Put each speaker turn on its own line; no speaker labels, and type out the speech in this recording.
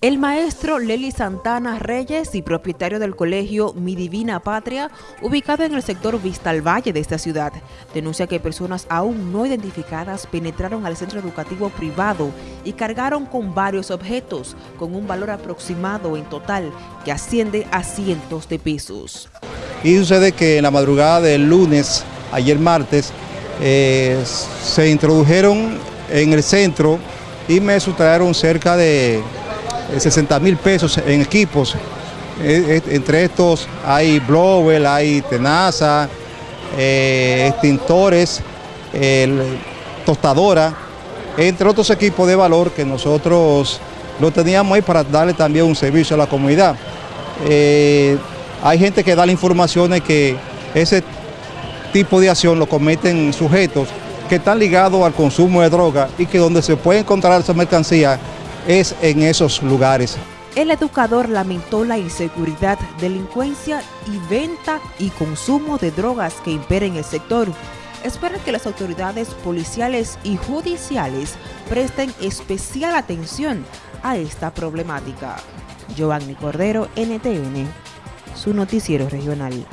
El maestro Lely Santana Reyes y propietario del colegio Mi Divina Patria, ubicado en el sector Vista al Valle de esta ciudad, denuncia que personas aún no identificadas penetraron al centro educativo privado y cargaron con varios objetos, con un valor aproximado en total que asciende a cientos de pesos.
Y sucede que en la madrugada del lunes, ayer martes, eh, se introdujeron en el centro y me sustrajeron cerca de 60 eh, mil pesos en equipos. Eh, eh, entre estos hay blower, hay tenaza, extintores, tostadora, entre otros equipos de valor que nosotros lo teníamos ahí para darle también un servicio a la comunidad. hay gente que da la información de que ese tipo de acción lo cometen sujetos que están ligados al consumo de droga y que donde se puede encontrar esa mercancía es en esos lugares.
El educador lamentó la inseguridad, delincuencia y venta y consumo de drogas que imperen el sector. Espera que las autoridades policiales y judiciales presten especial atención a esta problemática. Giovanni Cordero, NTN, su noticiero regional.